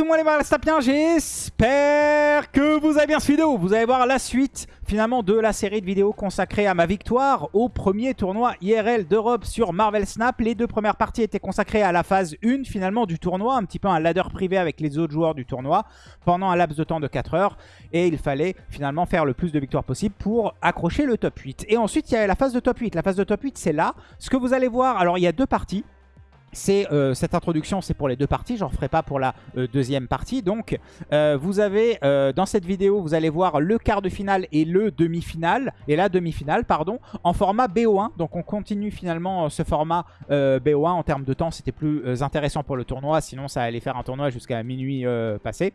monde les bien j'espère que vous avez bien cette vidéo. Vous allez voir la suite finalement de la série de vidéos consacrée à ma victoire au premier tournoi IRL d'Europe sur Marvel Snap. Les deux premières parties étaient consacrées à la phase 1 finalement du tournoi, un petit peu un ladder privé avec les autres joueurs du tournoi pendant un laps de temps de 4 heures. Et il fallait finalement faire le plus de victoires possible pour accrocher le top 8. Et ensuite il y a la phase de top 8. La phase de top 8 c'est là. Ce que vous allez voir, alors il y a deux parties euh, cette introduction, c'est pour les deux parties. J'en ferai pas pour la euh, deuxième partie. Donc, euh, vous avez dans cette vidéo, vous allez voir le quart de finale et le demi-finale et la demi-finale, pardon, en format BO1. Donc, on continue finalement ce format BO1 en termes de temps. C'était plus intéressant pour le tournoi. Sinon, ça allait faire un tournoi jusqu'à minuit passé.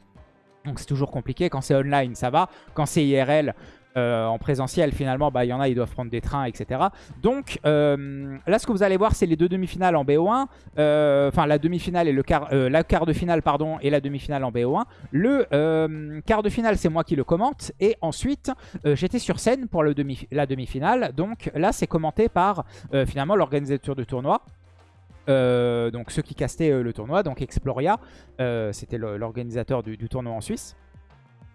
Donc c'est toujours compliqué. Quand c'est online, ça va. Quand c'est IRL, euh, en présentiel, finalement, bah, il y en a, ils doivent prendre des trains, etc. Donc euh, là, ce que vous allez voir, c'est les deux demi-finales en BO1. Euh, enfin, la demi-finale et le quart, la quart de finale, pardon, et la demi-finale en BO1. Le quart de finale, c'est moi qui le commente. Et ensuite, j'étais sur scène pour la demi-finale. Donc là, c'est commenté par, finalement, l'organisateur du tournoi. donc ceux qui castaient le tournoi, donc Exploria, c'était l'organisateur du, tournoi en Suisse.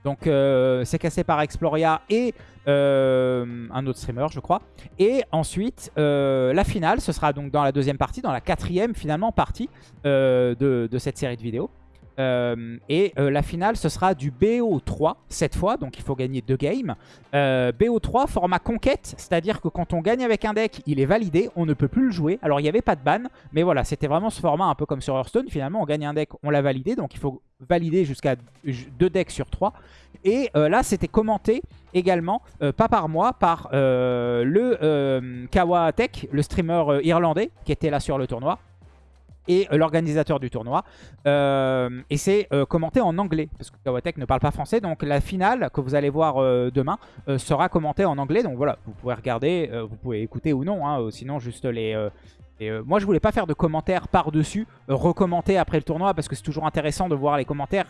Donc euh, c'est cassé par Exploria et euh, un autre streamer je crois. Et ensuite euh, la finale, ce sera donc dans la deuxième partie, dans la quatrième finalement partie de, de, cette série de vidéos. Euh, et euh, la finale, ce sera du BO3 cette fois, donc il faut gagner deux games. Euh, BO3, format conquête, c'est-à-dire que quand on gagne avec un deck, il est validé, on ne peut plus le jouer. Alors il n'y avait pas de ban, mais voilà, c'était vraiment ce format un peu comme sur Hearthstone. Finalement, on gagne un deck, on l'a validé, donc il faut valider jusqu'à deux decks sur trois. Et là, c'était commenté également, pas par moi, par le Kawa Tech, le streamer irlandais qui était là sur le tournoi et euh, l'organisateur du tournoi. Euh, et c'est euh, commenté en anglais, parce que Kawatek ne parle pas français. Donc la finale que vous allez voir demain sera commentée en anglais. Donc voilà, vous pouvez regarder, vous pouvez écouter ou non, hein, sinon juste les... moi je voulais pas faire de commentaires par-dessus, recommenter après le tournoi, parce que c'est toujours intéressant de voir les commentaires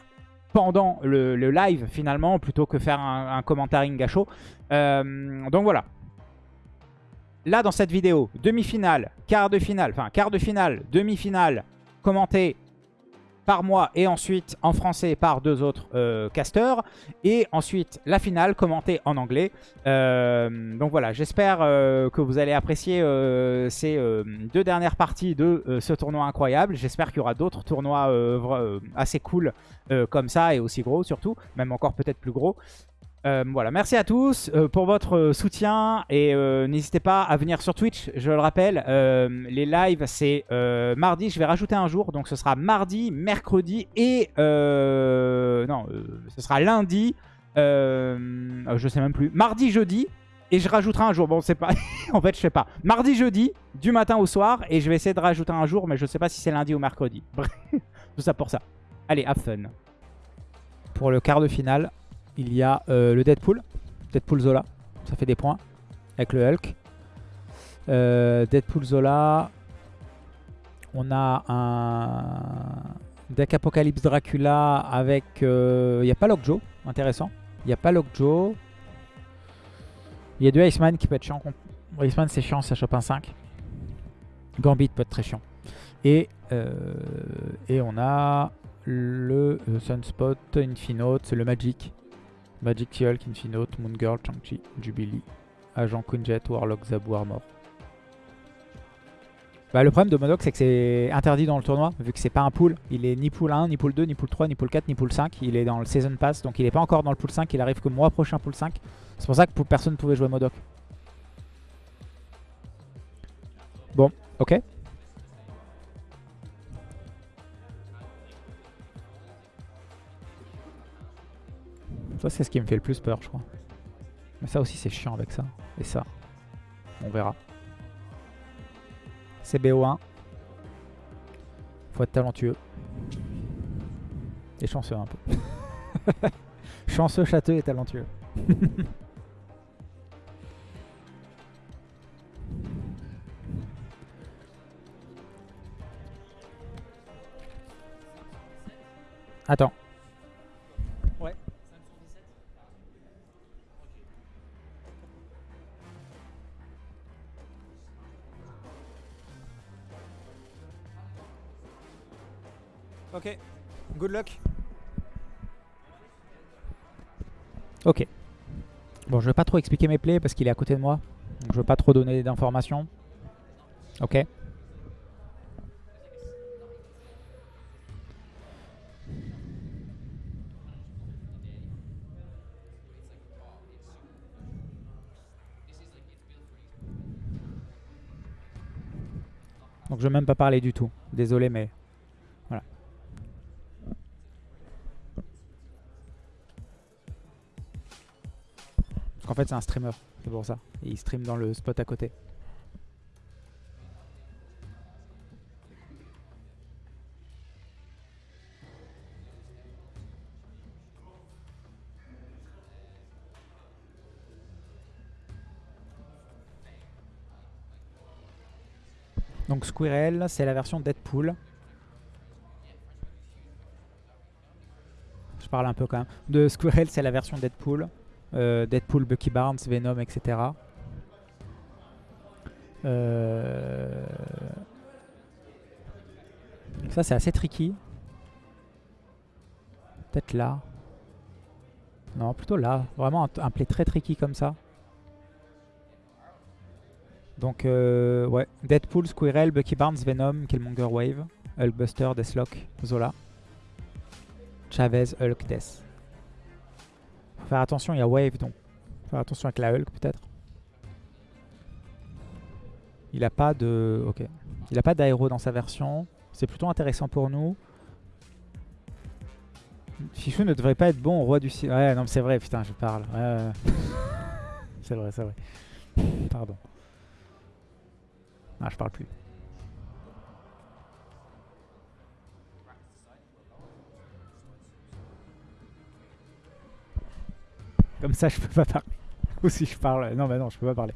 pendant le, live finalement, plutôt que faire un, un commentaring gâchot. donc voilà, là dans cette vidéo, demi-finale, quart de finale, enfin quart de finale, demi-finale, commenté par moi et ensuite en français par deux autres euh, casteurs. Et ensuite la finale commentée en anglais. Euh, donc voilà, j'espère euh, que vous allez apprécier ces deux dernières parties de ce tournoi incroyable. J'espère qu'il y aura d'autres tournois assez cool comme ça et aussi gros surtout, même encore peut-être plus gros. Euh, voilà, merci à tous euh, pour votre euh, soutien et n'hésitez pas à venir sur Twitch, je le rappelle, les lives c'est mardi, je vais rajouter un jour, donc ce sera mardi, mercredi et... non, ce sera lundi, je sais même plus, mardi, jeudi et je rajouterai un jour, bon c'est pas, en fait je sais pas, mardi, jeudi, du matin au soir et je vais essayer de rajouter un jour mais je sais pas si c'est lundi ou mercredi, tout ça pour ça. Allez, have fun. Pour le quart de finale, il y a euh, le Deadpool. Deadpool Zola. Ça fait des points. Avec le Hulk. Euh, Deadpool Zola. On a un deck Apocalypse Dracula avec... Euh, il n'y a pas Lockjaw. Intéressant. Il n'y a pas Lockjaw. Il y a du Iceman qui peut être chiant. Iceman c'est chiant, ça chope un 5. Gambit peut être très chiant. Et, on a le Sunspot, Infinote, le Magic. Magic Hulk, Infinote, Moon Girl, Chang-Chi, Jubilee, Agent Quinjet, Warlock, Zabu, Armor. Bah, le problème de Modoc, c'est que c'est interdit dans le tournoi, vu que c'est pas un pool. Il est ni pool 1, ni pool 2, ni pool 3, ni pool 4, ni pool 5. Il est dans le Season Pass, donc il est pas encore dans le pool 5. Il arrive que mois prochain pool 5. C'est pour ça que personne ne pouvait jouer Modoc. Bon, ok. Ça, c'est ce qui me fait le plus peur, je crois. Mais ça aussi, c'est chiant avec ça. Et ça. On verra. C'est BO1. Faut être talentueux. Et chanceux un peu. chanceux, châteux et talentueux. Attends. Good luck. Ok. Bon, je vais pas trop expliquer mes plays parce qu'il est à côté de moi. Donc je veux pas trop donner d'informations. Ok. Donc je vais même pas parler du tout. Désolé, mais c'est un streamer, c'est pour ça. Et il stream dans le spot à côté. Donc Squirrel, c'est la version Deadpool. Je parle un peu quand même. De Squirrel, c'est la version Deadpool. Euh, Deadpool, Bucky Barnes, Venom, etc. Euh, Ça, c'est assez tricky. Peut-être là. Non, plutôt là. Vraiment un, play très tricky comme ça. Donc, euh, ouais. Deadpool, Squirrel, Bucky Barnes, Venom, Killmonger Wave, Hulkbuster, Deathlock, Zola. Chavez, Hulk, Death. Faire attention, il y a Wave donc. Faire attention avec la Hulk peut-être. Il a pas de. Ok. Il a pas d'aéro dans sa version. C'est plutôt intéressant pour nous. Fichu ne devrait pas être bon au roi du ciel. Ouais, non, mais c'est vrai, putain, je parle. C'est vrai, c'est vrai. Pardon. Ah, je parle plus. Comme ça, je peux pas parler. Ou si je parle... Non, bah non, je peux pas parler.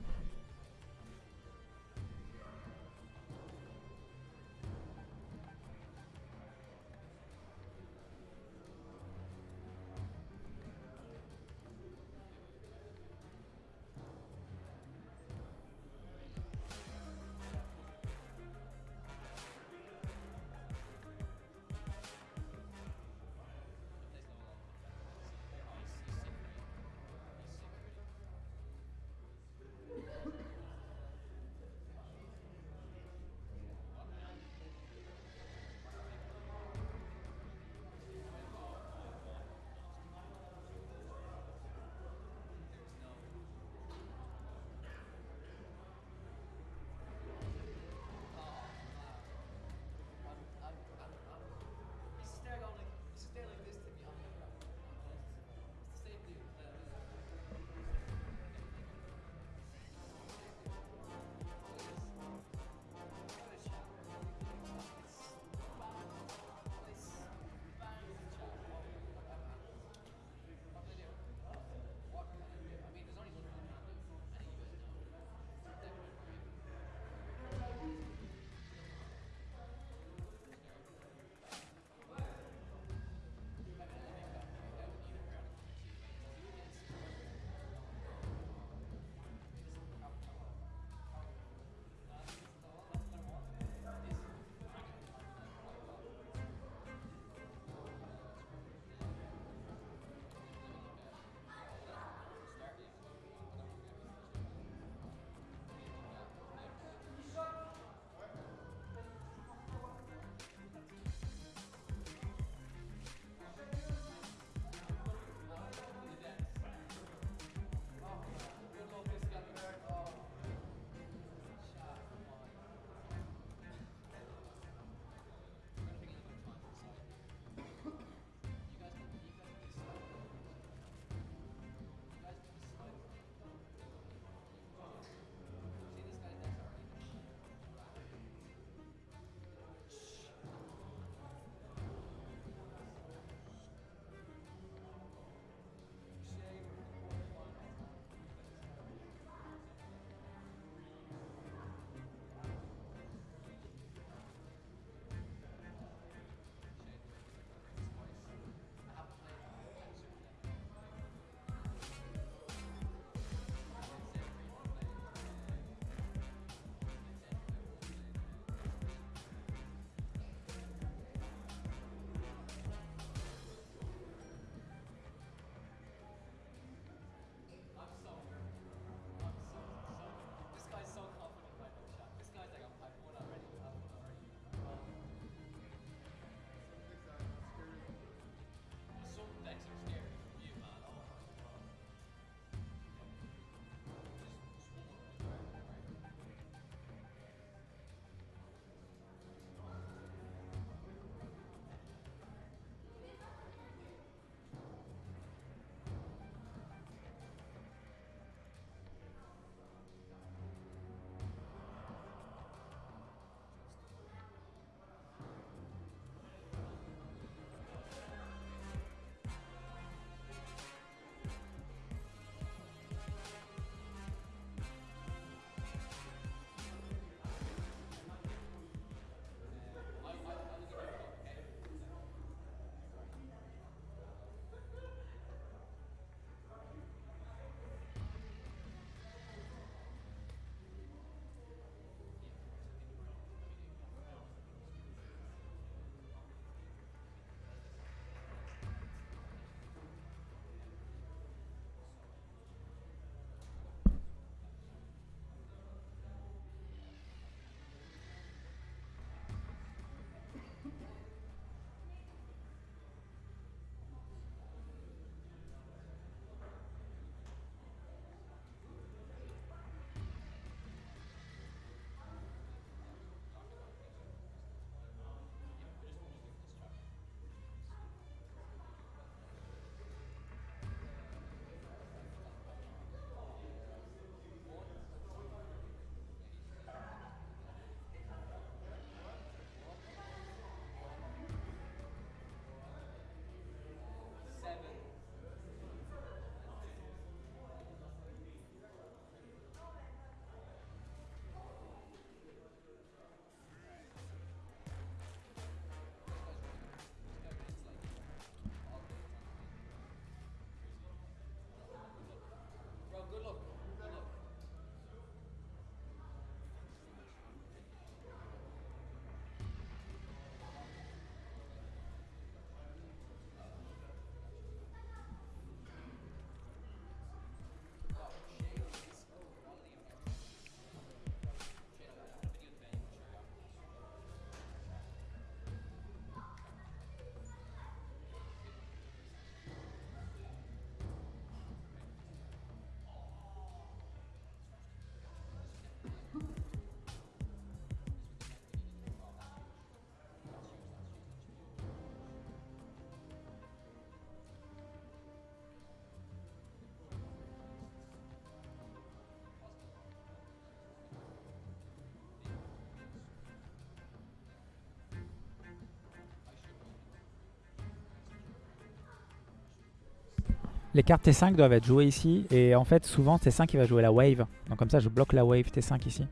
Les cartes T5 doivent être jouées ici. Et en fait, souvent, T5 il va jouer la wave. Donc comme ça, je bloque la wave T5 ici.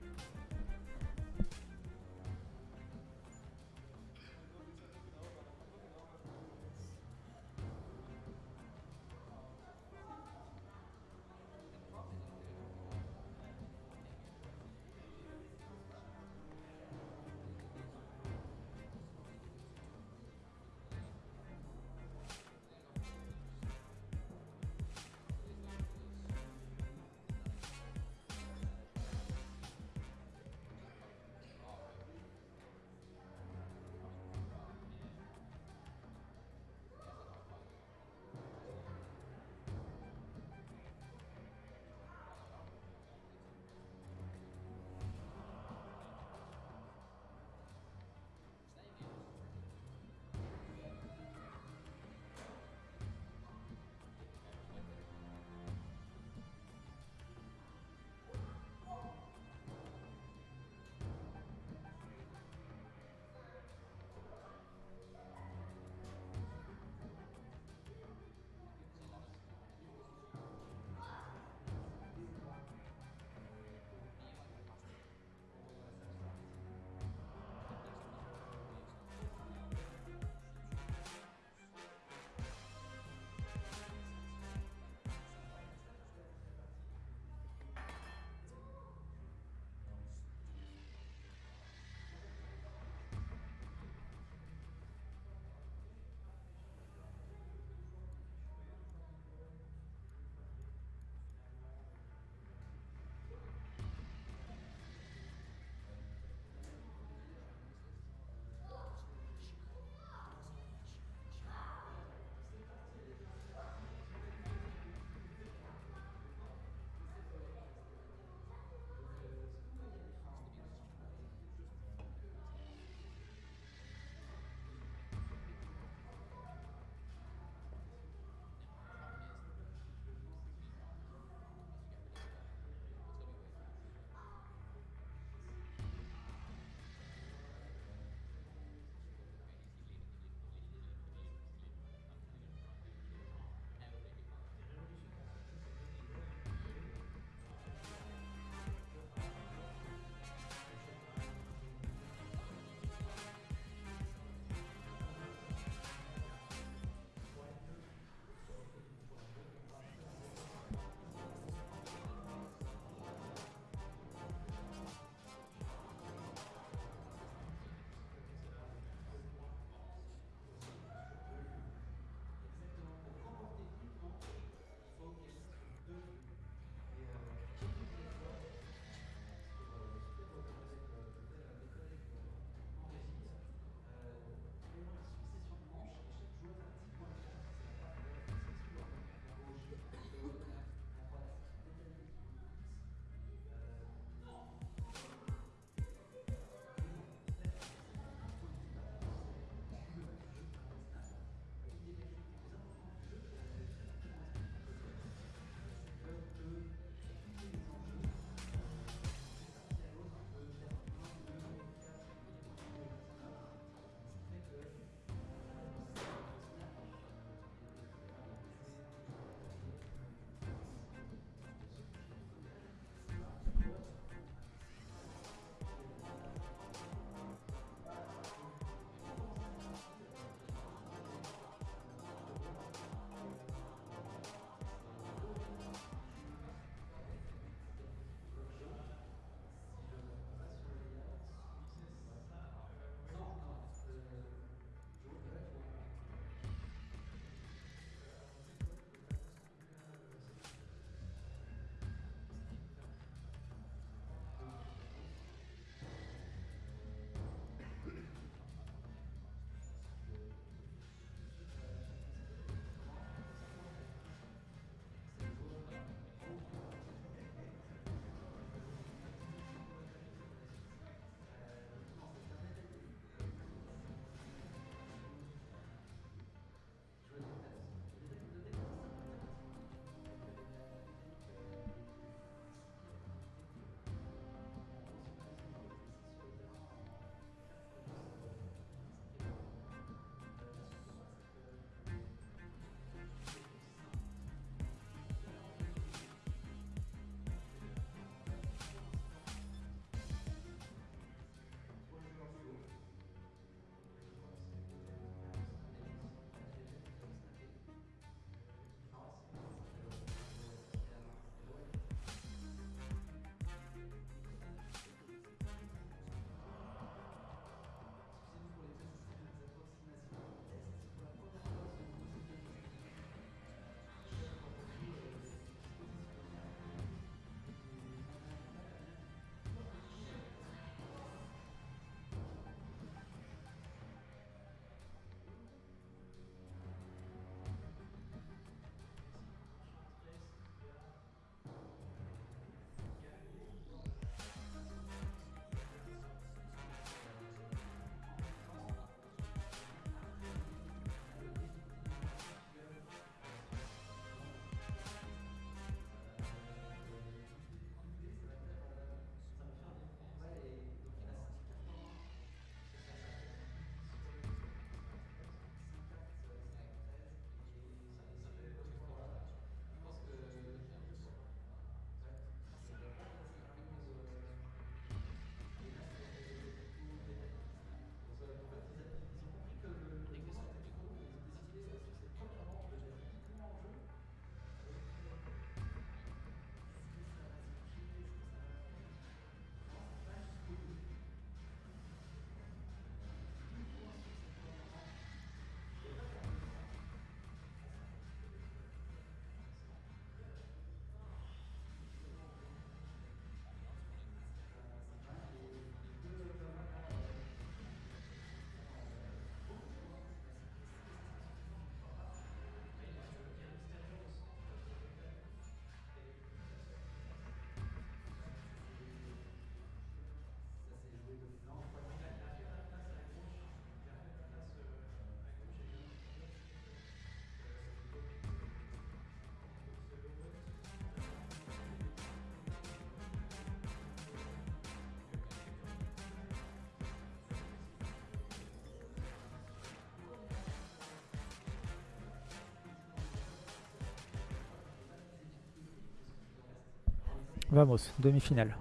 Vamos, demi-finale.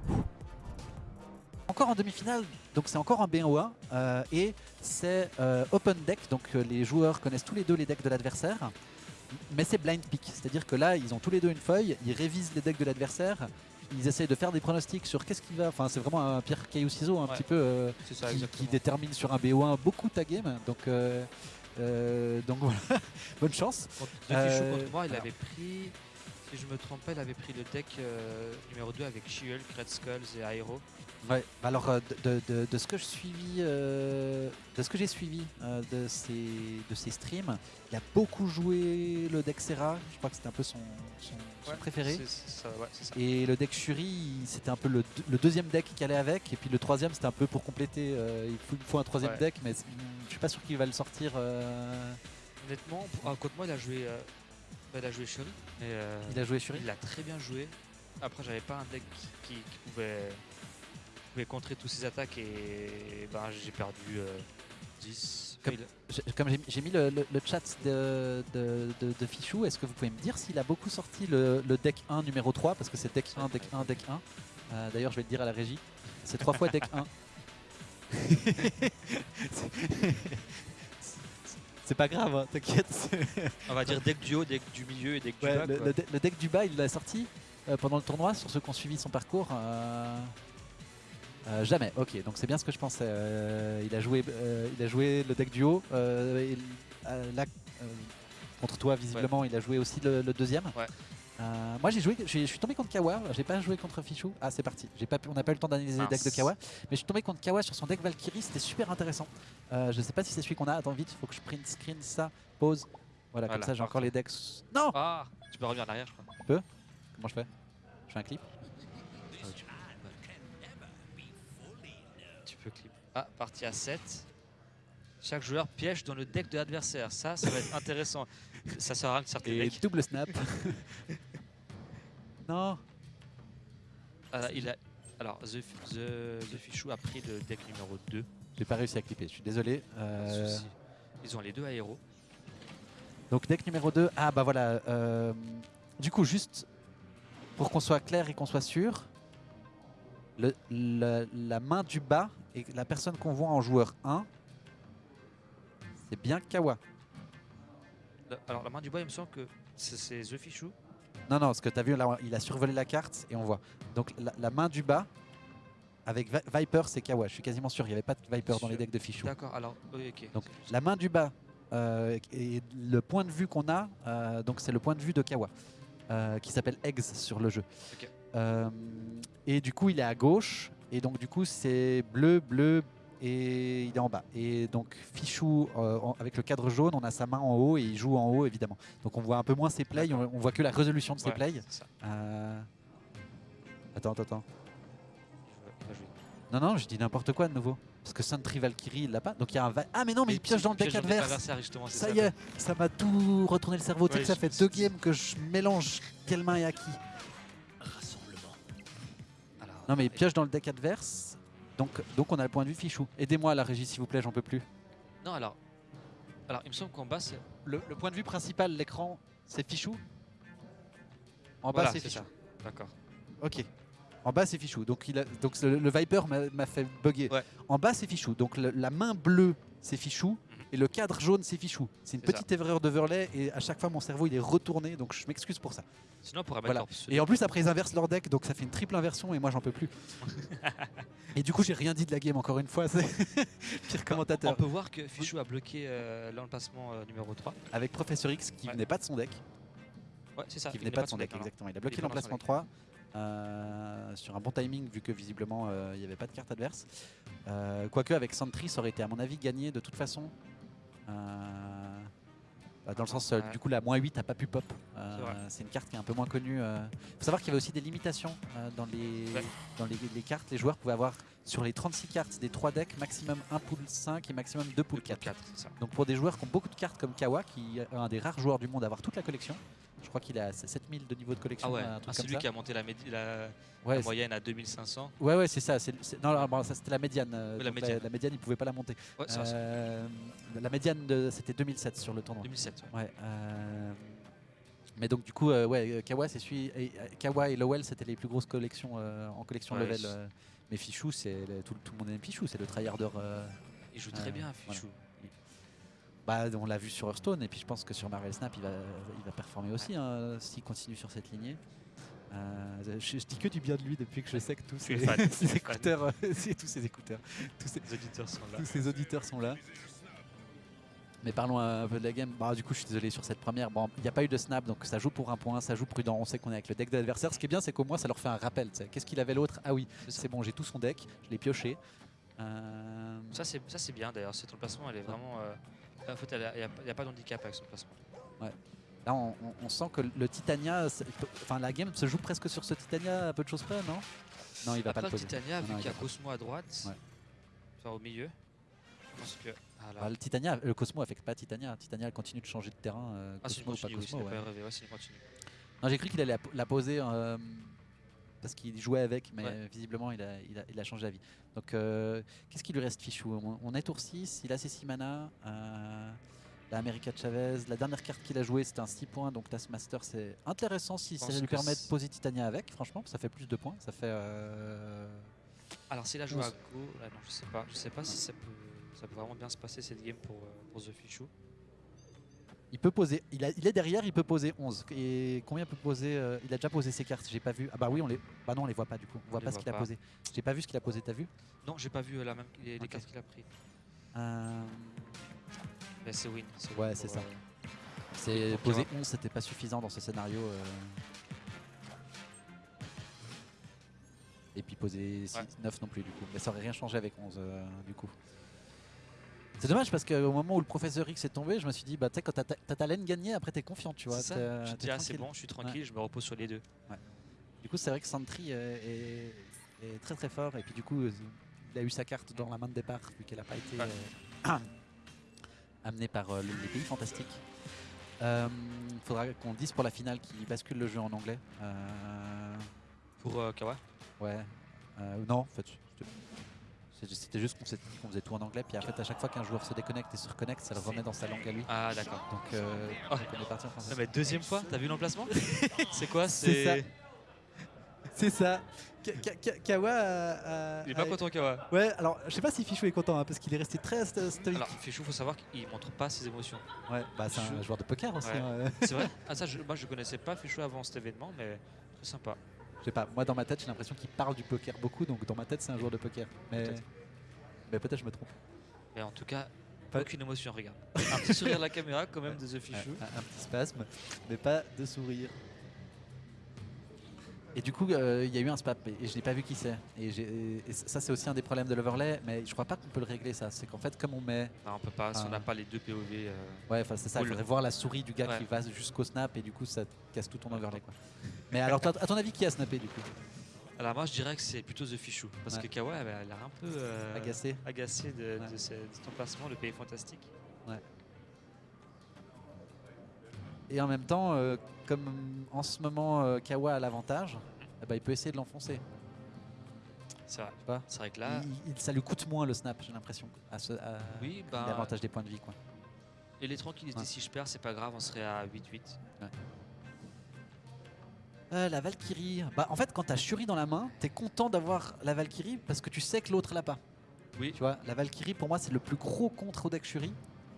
Encore en demi-finale, donc c'est encore un BO1 euh, et c'est euh, open deck, donc euh, les joueurs connaissent tous les deux les decks de l'adversaire, mais c'est blind pick, c'est-à-dire que là ils ont tous les deux une feuille, ils révisent les decks de l'adversaire, ils essayent de faire des pronostics sur qu'est-ce qu'il va, enfin c'est vraiment un pierre caillou ciseau un Ouais. petit peu euh, ça, qui, qui détermine sur un BO1 beaucoup ta game, donc, euh, euh, donc voilà, bonne chance. Contre De Euh, Fichou contre moi, il alors. avait pris, si je me trompe pas, il avait pris le deck euh, numéro 2 avec She-Hulk, Red Skulls et Aero. Ouais, bah alors euh, de, de- de ce que je euh, de ce que j'ai suivi de ces de ces streams, il a beaucoup joué le deck Serra. Je crois que c'était un peu son, son- son Ouais, préféré. ça, ouais, ça. Et le deck Shuri, c'était un peu le, deux- le deuxième deck qui allait avec. Et puis le troisième, c'était un peu pour compléter. il, faut, il faut un troisième Ouais. deck, mais je suis pas sûr qu'il va le sortir. Honnêtement, pour- ah, contre moi, il a joué, bah, il a joué Shuri. mais, euh, il a joué Shuri. il a très bien joué. Après, j'avais pas un deck qui, qui pouvait, pouvait contrer tous ses attaques et ben, j'ai perdu euh, 10. Comme- Enfin, il- J'ai- Comme j'ai mis le, le- le chat de, de, de- de Fichou, est-ce que vous pouvez me dire s'il a beaucoup sorti le, le deck 1 numéro 3 Parce que c'est deck 1, deck 1, deck 1. Euh, D'ailleurs, je vais le dire à la régie. C'est trois fois deck 1. C'est pas grave, hein, t'inquiète. on va dire deck du haut, deck du milieu et deck du bas. le, quoi. deck du bas, il l'a sorti euh, pendant le tournoi, sur ceux qui ont suivi son parcours. euh, euh, jamais, ok, donc c'est bien ce que je pensais. Il, a joué, il a joué le deck du haut. et, là, contre toi, visiblement, il a joué aussi le, le deuxième. Ouais. Euh, moi, j'ai joué, je suis tombé contre Kawa. J'ai pas joué contre Fichou. Ah, c'est parti. Pas, on n'a pas eu le temps d'analyser les decks de Kawa, mais je suis tombé contre Kawa sur son deck Valkyrie. C'était super intéressant. Euh, je sais pas si c'est celui qu'on a. Attends vite, faut que je print screen ça. Pause. Voilà, comme ça, j'ai encore les decks. Non. Ah, tu peux revenir en arrière, je crois. Comment je fais Je fais un clip Tu peux clip. Ah, partie à 7. Chaque joueur piège dans le deck de l'adversaire. Ça, ça va être intéressant. Ça rien de certains et double snap. non. Il a... Alors, The, The, The Fichou a pris le deck numéro 2. J'ai pas réussi à clipper, je suis désolé. Euh. Ils ont les deux aéros. donc deck numéro 2. Ah bah voilà. euh, du coup, juste pour qu'on soit clair et qu'on soit sûr, le- la, la main du bas et la personne qu'on voit en joueur 1, c'est bien Kawa. Le- Alors, la main du bas, il me semble que c'est c'est The Fichou. Non, non, ce que tu as vu là, il a survolé la carte et on voit. Donc la, la main du bas avec Vi- Viper, c'est Kawa. Je suis quasiment sûr, il n'y avait pas de Viper dans les decks de Fichou. D'accord, alors, oui, ok. Donc la main du bas euh, et le point de vue qu'on a, euh, donc c'est le point de vue de Kawa, euh, qui s'appelle Eggs sur le jeu. Et du coup il est à gauche, et donc du coup c'est bleu, bleu, et il est en bas. Et donc Fichou, euh, avec le cadre jaune, on a sa main en haut, et il joue en haut évidemment. Donc on voit un peu moins ses plays, on, on voit que la résolution de ses Ouais, plays. Euh, Attends, attends, attends. Non, non, je dis n'importe quoi de nouveau. Parce que Sentry Valkyrie, il l'a pas. Donc il y a un... va- Ah mais non, mais il pioche dans le deck adverse. justement, Ça y est, ça m'a tout retourné le cerveau. Tu sais Ouais, que ça fait deux games que je mélange quelle main est à qui. Alors, Non mais il pioche dans le deck adverse. Donc, donc on a le point de vue fichou. Aidez-moi à la régie s'il vous plaît, j'en peux plus. Non, alors. Alors, il me semble qu'en bas, c'est. Le, le point de vue principal, l'écran, c'est fichou. En bas Voilà, c'est c'est fichou. D'accord. Ok. En bas c'est fichou. Donc, il a, donc le, le Viper m'a- m'a fait bugger. Ouais. En bas c'est fichou. Donc le- la main bleue c'est fichou. Et le cadre jaune c'est fichou. C'est une petite erreur d'overlay et à chaque fois mon cerveau il est retourné. Donc je m'excuse pour ça. Sinon, on pourrait mettre Voilà. Et en plus après ils inversent leur deck donc ça fait une triple inversion et moi j'en peux plus. et du coup j'ai rien dit de la game encore une fois. C'est pire On commentateur. peut voir que Fichou a bloqué euh, l'emplacement euh, numéro 3. Avec Professeur X qui Ouais. venait pas de son deck. Ouais, c'est ça. qui il venait pas de son deck, non. exactement. Il a bloqué l'emplacement 3 euh, sur un bon timing vu que visiblement euh, il n'y avait pas de carte adverse. Euh, Quoique avec Sentry ça aurait été à mon avis gagné de toute façon. Euh, bah, dans le sens, euh, Ouais. du coup la moins 8 a pas pu pop. Euh, C'est une carte qui est un peu moins connue. Il faut savoir qu'il y avait aussi des limitations dans, les, Ouais. dans les, les cartes. Les joueurs pouvaient avoir sur les 36 cartes des 3 decks maximum 1 pool 5 et maximum 2 pool 4. 4, c'est ça. Donc pour des joueurs qui ont beaucoup de cartes comme Kawa, qui est un des rares joueurs du monde à avoir toute la collection, je crois qu'il a 7000 de niveau de collection. Ah ouais, ah, c'est lui ça. qui a monté la, la- Ouais, la moyenne à 2500. ouais, ouais, c'est ça. c'est- non, bon, ça c'était la médiane. euh, Oui, la médiane. la médiane, il pouvait pas la monter. Ouais, ça, Euh, la médiane, c'était 2007 sur le tournoi. 2007. ouais. Ouais. euh, Mais donc du coup, euh, ouais, Kawa, c'est celui, et, Kawa et Lowell, c'était les plus grosses collections en collection level. mais Fichou, c'est le- tout, tout le monde aime Fichou, c'est le tryharder. Il joue très bien, voilà. Bah, on l'a vu sur Hearthstone et puis je pense que sur Marvel Snap, il va, il va performer aussi hein, s'il continue sur cette lignée. Euh, je, je dis que du bien de lui depuis que je sais que tous es ses, fan, écouteurs, euh, tous ses écouteurs, tous ses, Les auditeurs sont là. tous ses auditeurs sont là. Mais parlons un peu de la game. Bah, du coup, je suis désolé sur cette première. Bon, il n'y a pas eu de snap, donc ça joue pour un point, ça joue prudent. On sait qu'on est avec le deck de l'adversaire. Ce qui est bien, c'est qu'au moins, ça leur fait un rappel. Qu'est-ce qu'il avait l'autre? Ah oui, C'est bon, j'ai tout son deck, je l'ai pioché. Euh, Ça, c'est ça, c'est bien d'ailleurs. Cette placement, elle est vraiment. euh, En fait, il n'y a, pas d'handicap avec son placement. Là, on, on- on sent que le Titania, enfin la game se joue presque sur ce Titania à peu de choses près, non? Non, il va Après, pas le poser. Titania, Non, vu qu'il y a Cosmo à droite, Ouais. enfin au milieu, je pense que. Ah. Bah, le Titania, le Cosmo affecte pas Titania. Titania elle continue de changer de terrain. euh, Ah, Cosmo ou pas Cosmo. a ouais. Ouais, j'ai cru qu'il allait la, la poser euh, parce qu'il jouait avec, mais Ouais. visiblement il a, il, a, il a changé d'avis. Donc, euh, qu'est-ce qui lui reste, Fichou? On, est tour 6, il a ses 6 mana. Euh, la America Chavez, la dernière carte qu'il a jouée c'était un 6 points, donc Taskmaster c'est intéressant si ça lui permet de poser Titania avec, franchement, ça fait plus de points. Ça fait. euh, Alors, s'il a joué à Go, là, non, je sais pas. Je sais pas si ça peut, ça peut vraiment bien se passer cette game pour, pour The Fichou. Il peut poser, il, a- il est derrière, il peut poser 11. Et combien peut poser euh, Il a déjà posé ses cartes, j'ai pas vu. Ah bah oui, on les. Bah non, on les voit pas du coup. On voit pas ce qu'il a posé. J'ai pas vu ce qu'il a posé, t'as vu? Non, j'ai pas vu euh, la même, les, cartes qu'il a pris. Euh, Mais c'est win. Ouais, c'est ça. euh, C'est poser Kira. 11, c'était pas suffisant dans ce scénario. Et puis poser 6, Ouais. 9 non plus du coup. Mais ça aurait rien changé avec 11 euh, du coup. C'est dommage parce qu'au moment où le professeur X est tombé, je me suis dit, bah tu sais, quand t'as ta- laine gagnée, après t'es confiant, tu vois. Ça. Tu te dis, ah, c'est tranquille. bon, je suis tranquille, je me repose sur les deux. Du coup, c'est vrai que Sentry euh, est, est très très fort. Et puis du coup, euh, il a eu sa carte dans la main de départ, vu qu'elle n'a pas été euh, amenée par euh, le- les pays fantastiques. Il faudra qu'on dise pour la finale qui bascule le jeu en anglais. Pour Kawa? Ouais. Non, en fait, c'était- juste qu'on s'est dit qu'on faisait tout en anglais. Puis en fait, à chaque fois qu'un joueur se déconnecte et se reconnecte, ça le remet dans sa langue à lui. Ah, d'accord. Donc, euh, Oh. donc on est parti en français. Non, mais deuxième fois, t'as vu l'emplacement? C'est quoi? C'est ça. C'est. Ça. Ka- Ka- Ka- Kawa Il est pas content, Kawa. Ouais, alors je sais pas si Fichou est content hein, parce qu'il est resté très sto- stoïque. Alors, Fichou, faut savoir qu'il montre pas ses émotions. ouais, bah c'est un joueur de poker aussi. Ouais. hein. C'est vrai? Ah, ça, je, moi, je connaissais pas Fichou avant cet événement, mais très sympa. Je sais pas, moi dans ma tête j'ai l'impression qu'il parle du poker beaucoup, donc dans ma tête c'est un joueur de poker. Mais. Mais peut-être je me trompe. Mais en tout cas, Pas- aucune émotion, regarde. Un petit sourire à la caméra, quand même, de The Fichou. Un, petit spasme, mais pas de sourire. Et du coup, euh, il y a eu un spap et je n'ai pas vu qui c'est. Et, ça, c'est aussi un des problèmes de l'overlay, mais je crois pas qu'on peut le régler ça. C'est qu'en fait, comme on met. Non, on peut pas, si on n'a pas les deux POV. euh, Ouais, enfin, c'est ça, il faudrait voir la souris du gars Ouais. qui va jusqu'au snap et du coup, ça casse tout ton overlay. Quoi. Mais alors, à ton avis, qui a snappé du coup? Alors, moi, je dirais que c'est plutôt The Fichou. Parce Ouais. que Kawa, elle a l'air un peu. euh, Agacé agacé de, Ouais. de ce- de ton placement, le pays fantastique. Et en même temps, euh, comme en ce moment euh, Kawa a l'avantage, eh ben, il peut essayer de l'enfoncer. C'est vrai. C'est vrai que là, Il- il- ça lui coûte moins le snap, j'ai l'impression. À ce, à- oui, a bah. L'avantage des points de vie. Quoi. Et les tranquillités, si je perds, c'est pas grave, on serait à 8-8. Euh, la Valkyrie. Bah, en fait, quand t'as Shuri dans la main, t'es content d'avoir la Valkyrie parce que tu sais que l'autre l'a pas. Oui. Tu vois, la Valkyrie pour moi c'est le plus gros contre au deck Shuri.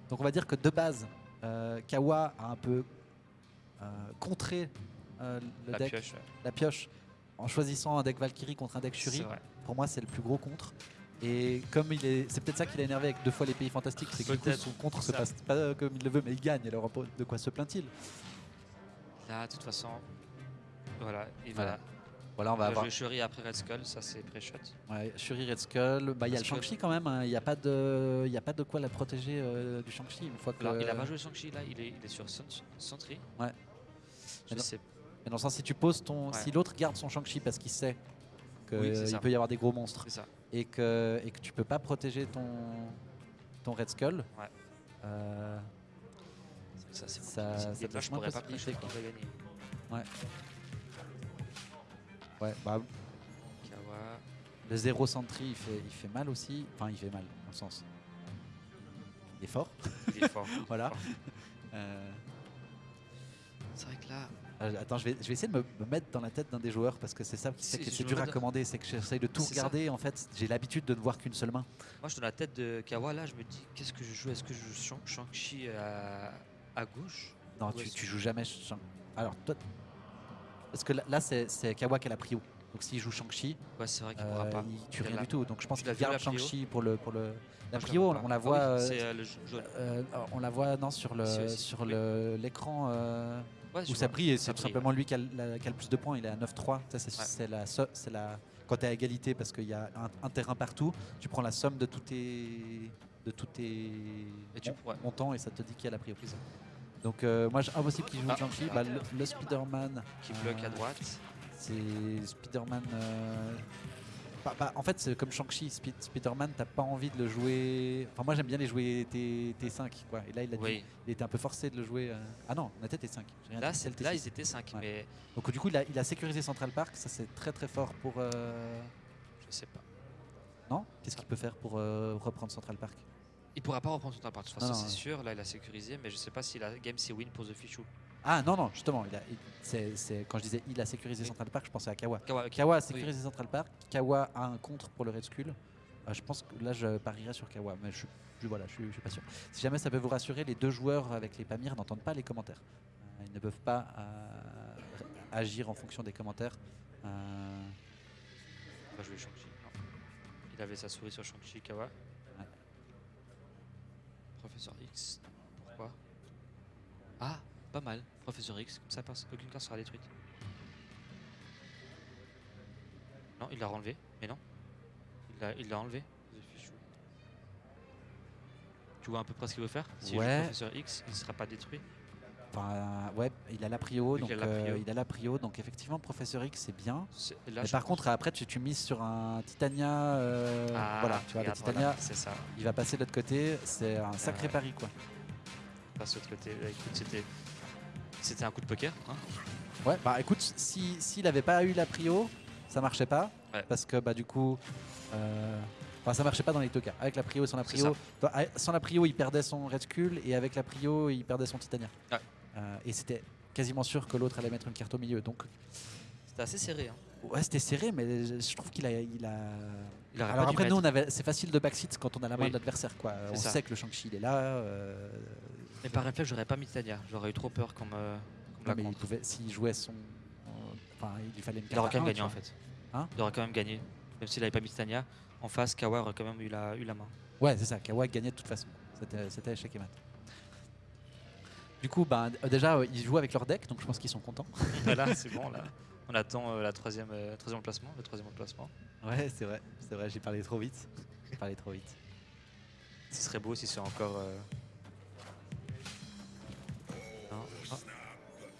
Donc on va dire que de base, euh, Kawa a un peu euh, contré le La deck, pioche, ouais. la pioche, en choisissant un deck Valkyrie contre un deck Shuri. Pour moi c'est le plus gros contre. Et comme il est, c'est peut-être ça qui l'a énervé avec deux fois les pays fantastiques, c'est que du coup, Peut-être. son contre se passe pas comme il le veut, mais il gagne. Alors de quoi se plaint-il? Là, de toute façon, voilà. Il Voilà. va, Voilà, on va avoir Shuri après Red Skull, ça c'est pré-shot. Ouais, Shuri Red Skull, bah, il y a le. Shang-Chi quand même, hein. il n'y a, pas de- il y a pas de quoi la protéger euh, du Shang-Chi une fois que... Alors, il a pas joué Shang-Chi là, il est, il est sur Sentry. Ouais. Je Mais sais. Mais dans le sens, si tu poses ton... Ouais. Si l'autre garde son Shang-Chi parce qu'il sait qu'il peut y avoir des gros monstres ça. et que, et que tu peux pas protéger ton, ton Red Skull, Ouais. euh, Ça, c'est Ça- ça ouais, bah, Kawa. le zéro Sentry il fait, il fait mal aussi, enfin il fait mal dans le sens. Il est fort, Il est fort. voilà. Euh, C'est vrai que là, Euh, attends, je vais, je vais essayer de me, me mettre dans la tête d'un des joueurs parce que c'est ça qui Si, fait que je c'est dur à commander, c'est que j'essaye de tout ça. regarder. En fait, j'ai l'habitude de ne voir qu'une seule main. moi je dans la tête de Kawa, là je me dis qu'est-ce que je joue? Est-ce que je joue Shang- Shang-Chi à, à gauche? Non, tu joues jamais. Shang- Alors, toi. Parce que là, là, c'est Kawa qui a la prio. Donc s'il joue Shang-Chi, Ouais, c'est vrai qu'il euh, pourra pas. il tue rien la- du tout. Donc je pense qu'il garde Shang-Chi pour le, pour le. La prio, on, la Ah voit. oui, euh, euh, le on la voit non sur le sur oui. le l'écran Ouais, où ça brille et c'est tout simplement lui qui a, la- qui a le plus de points. Il est à 9-3. Ça c'est Ouais. la la quand tu es à égalité parce qu'il y a un, un terrain partout. Tu prends la somme de tous tes de tous tes Et tu- mon- ouais. montants et ça te dit qui a la prio. Donc euh, moi impossible qu'il joue Ah. Shang-Chi. Bah, le, le Spider-Man Qui bloque à euh, droite. c'est Spider-Man. euh, bah, bah, en fait, c'est comme Shang-Chi, Spi- Spider-Man, t'as pas envie de le jouer. Enfin, moi j'aime bien les jouer T, T5, quoi. Et là, il, a dit- il était un peu forcé de le jouer. euh, Ah non, on était T5. j'ai rien Là, dit, là, T6. ils étaient 5, Ouais. mais Donc, du coup, il a, il a sécurisé Central Park. Ça, c'est très très fort pour. euh, je sais pas. Non? Qu'est-ce qu'il peut faire pour euh, reprendre Central Park? Il pourra pas reprendre son appart, de toute façon, c'est sûr. Là, il a sécurisé, mais je sais pas si la game c'est win pour The Fichou. Ah non, non, justement. Il a, quand je disais il a sécurisé Oui. Central Park, je pensais à Kawa. Kawa, ok. Kawa a sécurisé Central Park. Kawa a un contre pour le Red Skull. Euh, je pense que là, je parierais sur Kawa, mais je, je- voilà, je, suis- je suis pas sûr. Si jamais ça peut vous rassurer, les deux joueurs avec les Pamir n'entendent pas les commentaires. Euh, ils ne peuvent pas euh, agir en fonction des commentaires. On va jouer Shang-Chi. non. Il avait sa souris sur Shang-Chi, Kawa. Professeur X, pourquoi? Ah, pas mal. Professeur X, comme ça, aucune carte sera détruite. Non, il l'a renlevé, mais non. Il l'a- enlevé. Tu vois à peu près ce qu'il veut faire? Si Ouais. Professeur X, il ne sera pas détruit. Enfin, ouais, il a la prio, donc qu'il a la euh, il a la prio, donc effectivement, Professeur X, c'est bien. Là, Mais par pense- contre, après, tu, tu mises sur un Titania. euh, Ah, voilà, tu vois, le Titania, voilà, ça. il va passer de l'autre côté. C'est un sacré ouais. pari, quoi. Passe de l'autre côté. Là, écoute, c'était. C'était un coup de poker. Hein Ouais, bah écoute, si s'il avait pas eu la prio, ça marchait pas. Ouais. Parce que bah du coup, euh, enfin ça marchait pas dans les deux cas. Avec la prio et sans la prio, ah, sans la prio, il perdait son Red Skull et avec la prio, il perdait son Titania. Ouais. Euh, et c'était quasiment sûr que l'autre allait mettre une carte au milieu. Donc C'était assez serré. Hein. ouais, c'était serré, mais je trouve qu'il a, il a. Il aurait Alors après, nous, on avait, c'est facile de backseat quand on a la main Oui. de l'adversaire, quoi. On ça. sait que le Shang-Chi il est là. euh, Mais par réflexe, j'aurais pas mis Tania. J'aurais eu trop peur qu'on me, non, mais il pouvait, s'il jouait son, euh, enfin, il lui fallait une Il carte. aurait à quand même gagné en fait. Hein il aurait quand même gagné. Même s'il avait pas mis Tania. En face, Kawa aurait quand même eu la, eu la main. Ouais, c'est ça. Kawa gagnait de toute façon. C'était c'était échec et mat. Du coup, euh, déjà, euh, ils jouent avec leur deck, donc je pense qu'ils sont contents. Voilà, c'est bon là. On attend euh, la troisième, euh, troisième placement, le troisième placement. Ouais, c'est vrai. C'est vrai, j'ai parlé trop vite. J'ai parlé trop vite. Ce serait beau si c'est encore. euh, non. Ah.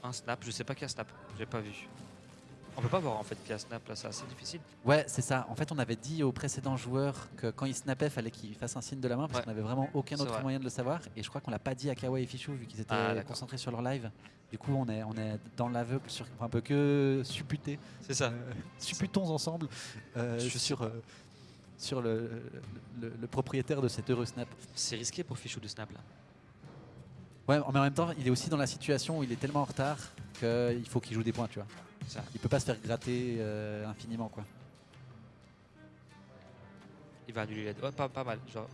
Un snap, je sais pas qui a snap, j'ai pas vu. On peut pas voir en fait qui a snap là, c'est assez difficile. Ouais, c'est ça. En fait, on avait dit aux précédents joueurs que quand ils snappaient, fallait qu'ils fassent un signe de la main parce Ouais. qu'on n'avait vraiment aucun autre vrai. moyen de le savoir. Et je crois qu'on l'a pas dit à Kawa et Fichou vu qu'ils étaient Ah, concentrés sur leur live. Du coup, on est, on est dans l'aveugle sur un peu que supputer. C'est ça. Euh, supputons ensemble euh, Je suis sur, euh, sur le, le- le propriétaire de cet heureux snap. C'est risqué pour Fichou de snap là. Ouais, mais en même temps, il est aussi dans la situation où il est tellement en retard qu'il faut qu'il joue des points, tu vois. Ça. Il peut pas se faire gratter euh, infiniment, quoi. Il va annuler la. Ouais, pas, pas mal, genre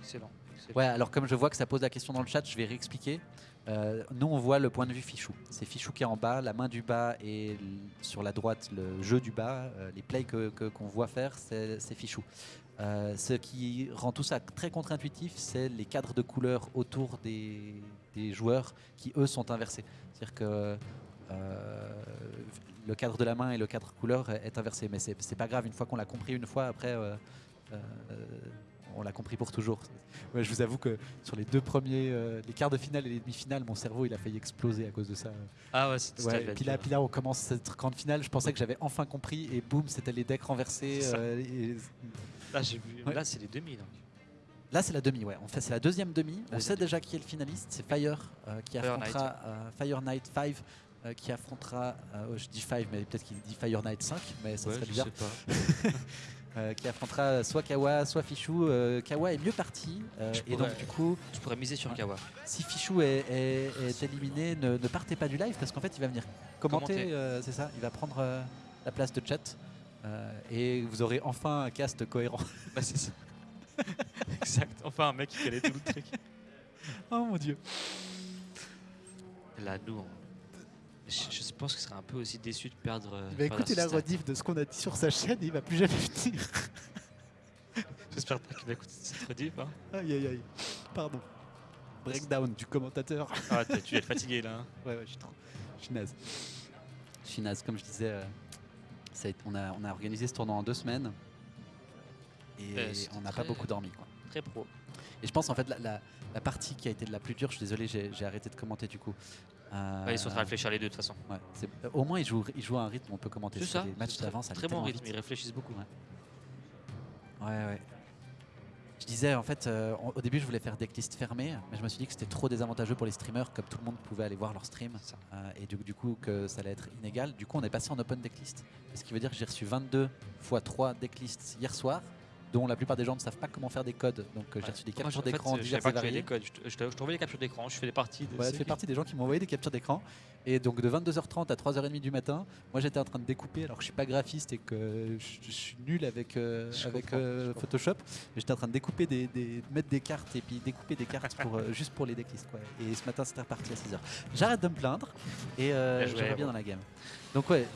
excellent. excellent. Ouais, alors comme je vois que ça pose la question dans le chat, je vais réexpliquer. Euh, nous, on voit le point de vue Fichou. C'est Fichou qui est en bas, la main du bas et sur la droite le jeu du bas. Euh, les plays que- que- qu'on voit faire, c'est Fichou. Ce qui rend tout ça très contre-intuitif, c'est les cadres de couleurs autour des, des joueurs qui, eux, sont inversés. C'est-à-dire que le cadre de la main et le cadre couleur est inversé. Mais c'est pas grave, une fois qu'on l'a compris, une fois après, euh, euh, on l'a compris pour toujours. Ouais, je vous avoue que sur les deux premiers, euh, les quarts de finale et les demi-finales, mon cerveau il a failli exploser à cause de ça. Ah ouais, c'était Ouais, puis, là, puis là, on commence cette grande finale. Je pensais que j'avais enfin compris et boum, c'était les decks renversés. Euh, et- Là. Ouais. Là, c'est les demi donc. Là, c'est la demi, ouais. En fait, c'est la deuxième demi. On Deuxième sait demi. déjà qui est le finaliste. C'est Fire euh, qui Fire affrontera euh, Fire Knight 5 euh, qui affrontera. euh, oh, je dis 5, mais peut-être qu'il dit Fire Knight 5, mais ça Ouais, serait je bizarre. sais pas. euh, qui affrontera soit Kawa, soit Fichou. Euh, Kawa est mieux parti. euh, Je et donc, pourrais- du coup, Je pourrais miser sur. Kawa. si Fichou est, est- est éliminé, ne, ne partez pas du live parce qu'en fait, il va venir commenter. Commenter. c'est ça, il va prendre la place de chat. et vous aurez enfin un cast cohérent. Bah, c'est ça. exact. Enfin, un mec qui connaît tout le truc. oh mon dieu. Là, nous, on- je, je pense que ce serait un peu aussi déçu de perdre. euh, Il va perdre écouter la rediff de ce qu'on a dit sur sa chaîne et il va plus jamais venir. J'espère pas qu'il va écouter cette rediff. Hein. aïe aïe aïe. Pardon. Breakdown du commentateur. Ah, t'es- tu es fatigué là. hein. Ouais, ouais, je suis trop. Je suis naze. Je suis naze. Comme je disais, euh, ça a été- on, a, on a organisé ce tournoi en deux semaines. Et c'était on n'a pas beaucoup dormi. Quoi. Très pro. Et je pense en fait la, la- la partie qui a été la plus dure, je suis désolé, j'ai j'ai arrêté de commenter du coup. Euh, ils sont en train de réfléchir les deux de toute façon. ouais, euh, au moins ils jouent, ils jouent à un rythme, on peut commenter. Que ça. Les matchs très- d'avant, Très bon rythme, vite. ils réfléchissent beaucoup. Ouais, ouais. Je disais, en fait, euh, au début, je voulais faire decklist fermée, mais je me suis dit que c'était trop désavantageux pour les streamers, comme tout le monde pouvait aller voir leur stream, euh, et du, du coup, que ça allait être inégal. Du coup, on est passé en open decklist. Ce qui veut dire que j'ai reçu 22 x 3 decklists hier soir, dont la plupart des gens ne savent pas comment faire des codes. Donc, euh, j'ai reçu des captures d'écran je diverses et variées. des codes. Je te- Je te- je t'envoie les captures d'écran, je fais des parties de. Ouais, tu fais partie des gens qui m'ont envoyé des captures d'écran. Et donc de 22h30 à 3h30 du matin, moi j'étais en train de découper alors que je suis pas graphiste et que je, je suis nul avec, euh, Je avec euh, je. Photoshop. Mais j'étais en train de découper des, des- mettre des cartes et puis découper des cartes pour, euh, juste pour les decklists. Quoi. Et ce matin c'était reparti à 6h. J'arrête de me plaindre et euh, je reviens dans la game. Donc ouais.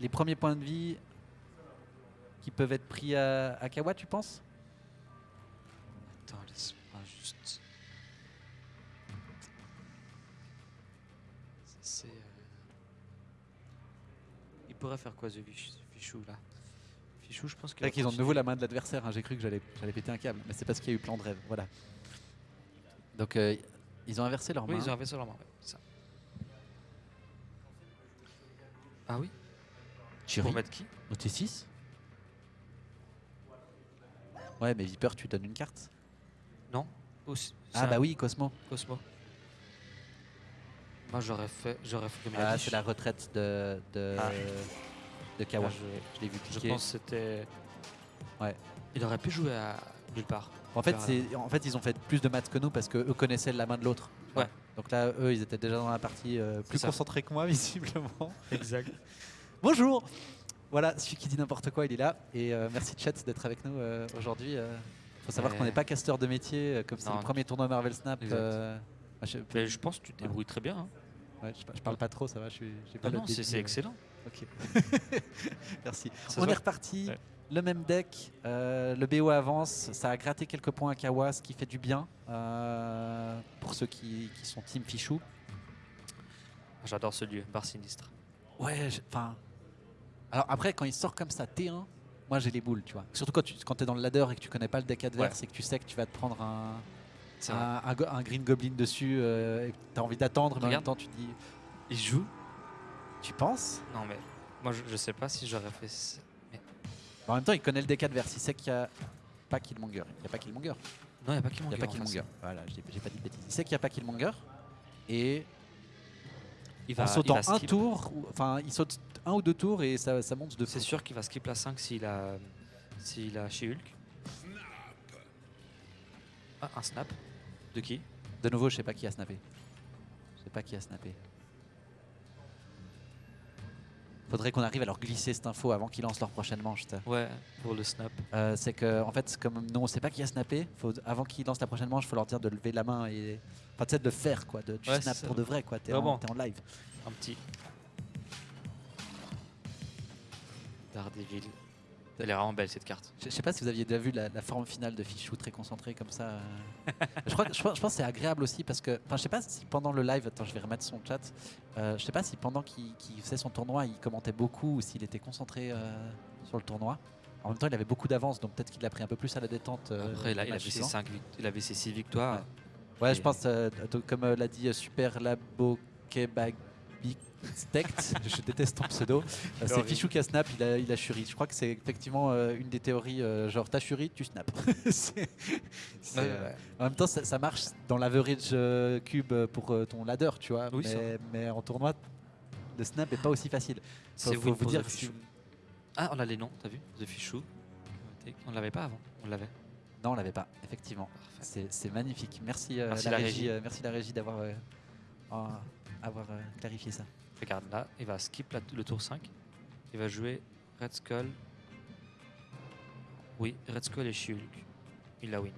les premiers points de vie qui peuvent être pris à, à Kawa, tu penses? Attends, laisse-moi juste. C'est. euh, Il pourrait faire quoi, The Fichou, là? Fichou, je pense va qu'ils ont de nouveau la main de l'adversaire. hein. J'ai cru que j'allais j'allais péter un câble, mais c'est parce qu'il y a eu plan de rêve. Voilà. Donc euh, ils ont inversé leur Oui, main. ils ont vaisseau leur main, ouais, c'est ça. Ah oui? Chiri, Pour mettre qui? Au T6. Ouais, mais Viper, tu donnes une carte. Non Aussi- Ah bah un oui, Cosmo. Cosmo. Moi j'aurais fait, j'aurais fait comme Ah, c'est la retraite de de, Ah. de Kawa. Ah, je- Je l'ai vu Je cliquer. pense que c'était. Ouais. Il aurait pu jouer à nulle part. En fait, en fait ils ont fait plus de maths que nous parce que eux connaissaient la main de l'autre. Ouais. Donc là, eux, ils étaient déjà dans la partie euh, plus concentrés que moi, visiblement. Exact. Bonjour Voilà, celui qui dit n'importe quoi, il est là. Et euh, merci Chat d'être avec nous euh, aujourd'hui. Il faut savoir qu'on n'est pas casteur de métier, euh, comme c'est Non. le premier tournoi Marvel Snap. Euh, je, pense que tu te débrouilles très bien. hein. ouais, je, je parle pas trop, ça va, je pas Non, le non, c'est euh, excellent. Ok. merci. Ça On est reparti. Ouais. Le même deck, euh, le BO avance, ça a gratté quelques points à Kawa, ce qui fait du bien euh, pour ceux qui, qui sont Team Fichou. J'adore ce lieu, bar sinistre. Ouais, enfin. Alors après, quand il sort comme ça T1, moi j'ai les boules, tu vois. Surtout quand tu quand es dans le ladder et que tu connais pas le deck adverse et que tu sais que tu vas te prendre un, un, un green goblin dessus euh, et que tu as envie d'attendre, mais en même temps tu te dis. Il joue? Tu penses? Non, mais moi je, je sais pas si j'aurais fait. ça. En même temps, il connaît le deck adverse, il sait qu'il y a pas Killmonger. Il n'y a pas Killmonger. Non, il n'y a pas qui Il n'y a pas Killmonger. Voilà, j'ai pas dit de bêtises. Il sait qu'il n'y a pas Killmonger. Et Il va, en il sautant va un tour, ou- enfin il saute un ou deux tours et ça, ça monte de C'est sûr qu'il va skip la 5 s'il a, s'il a chez Hulk. Ah, un snap. De qui? De nouveau, je sais pas qui a snappé. Je sais pas qui a snappé. Faudrait qu'on arrive à leur glisser cette info avant qu'ils lancent leur prochaine manche. Ouais, pour le snap. Euh, c'est que en fait, comme nous on sait pas qui a snappé, faut, avant qu'ils lancent la prochaine manche, il faut leur dire de lever la main et enfin tu sais, de le faire quoi, de, Ouais, snap pour de vrai quoi. T'es en, Vraiment. t'es en live. Un petit. Daredevil. Elle est vraiment belle cette carte. Je je sais pas si vous aviez déjà vu la, la forme finale de Fichou très concentré comme ça. euh. je, crois, je, pense- je pense que c'est agréable aussi parce que, enfin, je sais pas si pendant le live, attends, je vais remettre son chat. Euh, je sais pas si pendant qu'il qu'il faisait son tournoi, il commentait beaucoup ou s'il était concentré euh, sur le tournoi. En même temps, il avait beaucoup d'avance, donc peut-être qu'il l'a pris un peu plus à la détente. euh, Après, là, le il match avait, ses suivant. 5 il avait ses 6 victoires. Ouais, je pense, euh, donc, comme euh, l'a dit euh, Super Labo Kebabik Stect, je déteste ton pseudo. Euh, c'est. Fichou qui a snap, il a, il a shuri. Je crois que c'est effectivement euh, une des théories, euh, genre t'as shuri, tu snap. En même temps, ça, ça marche dans l'average cube pour ton ladder, tu vois. Oui, mais, mais en tournoi, le snap est pas aussi facile. C'est faut vous dire que. Ah, on a les noms, t'as vu The Fichou. On l'avait pas avant, on l'avait. Non, on l'avait pas, effectivement. C'est magnifique. Merci, Merci la, la régie, régie. euh, merci la régie d'avoir euh, avoir euh, clarifié ça. Regarde là, il va skip la- le tour 5. Il va jouer Red Skull. Oui, Red Skull et Shulk. Il la win.